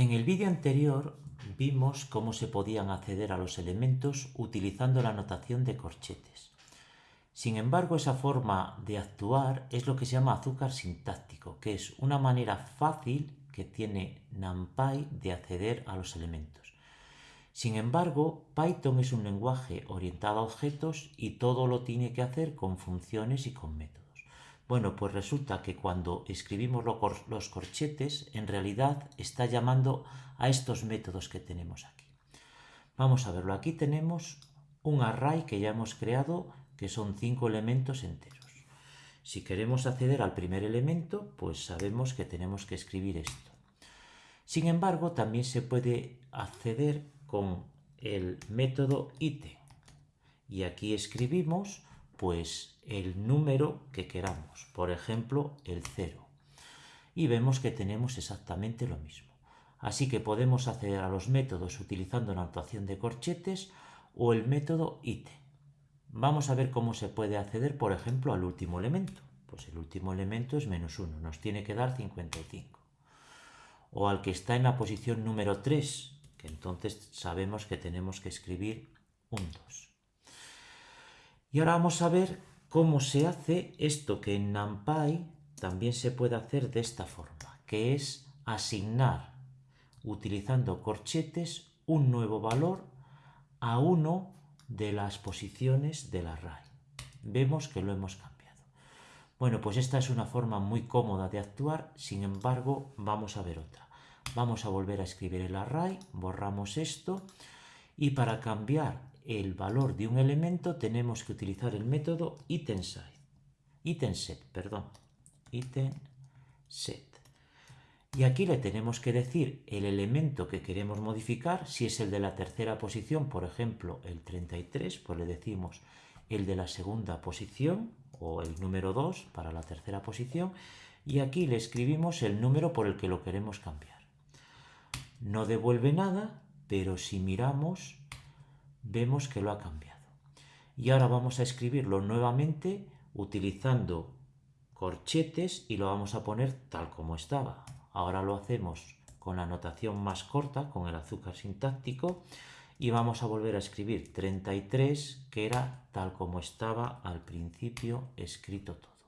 En el vídeo anterior vimos cómo se podían acceder a los elementos utilizando la notación de corchetes. Sin embargo, esa forma de actuar es lo que se llama azúcar sintáctico, que es una manera fácil que tiene NumPy de acceder a los elementos. Sin embargo, Python es un lenguaje orientado a objetos y todo lo tiene que hacer con funciones y con métodos. Bueno, pues resulta que cuando escribimos los corchetes, en realidad está llamando a estos métodos que tenemos aquí. Vamos a verlo. Aquí tenemos un array que ya hemos creado, que son cinco elementos enteros. Si queremos acceder al primer elemento, pues sabemos que tenemos que escribir esto. Sin embargo, también se puede acceder con el método item. Y aquí escribimos pues el número que queramos, por ejemplo el 0. Y vemos que tenemos exactamente lo mismo. Así que podemos acceder a los métodos utilizando la notación de corchetes o el método ite. Vamos a ver cómo se puede acceder, por ejemplo, al último elemento. Pues el último elemento es menos 1, nos tiene que dar 55. O al que está en la posición número 3, que entonces sabemos que tenemos que escribir un 2. Y ahora vamos a ver cómo se hace esto que en NumPy también se puede hacer de esta forma, que es asignar, utilizando corchetes, un nuevo valor a uno de las posiciones del array. Vemos que lo hemos cambiado. Bueno, pues esta es una forma muy cómoda de actuar, sin embargo, vamos a ver otra. Vamos a volver a escribir el array, borramos esto, y para cambiar el valor de un elemento tenemos que utilizar el método itemSet, itemSet, perdón, itemSet. Y aquí le tenemos que decir el elemento que queremos modificar, si es el de la tercera posición, por ejemplo, el 33, pues le decimos el de la segunda posición, o el número 2 para la tercera posición, y aquí le escribimos el número por el que lo queremos cambiar. No devuelve nada, pero si miramos vemos que lo ha cambiado. Y ahora vamos a escribirlo nuevamente utilizando corchetes y lo vamos a poner tal como estaba. Ahora lo hacemos con la notación más corta, con el azúcar sintáctico, y vamos a volver a escribir 33, que era tal como estaba al principio escrito todo.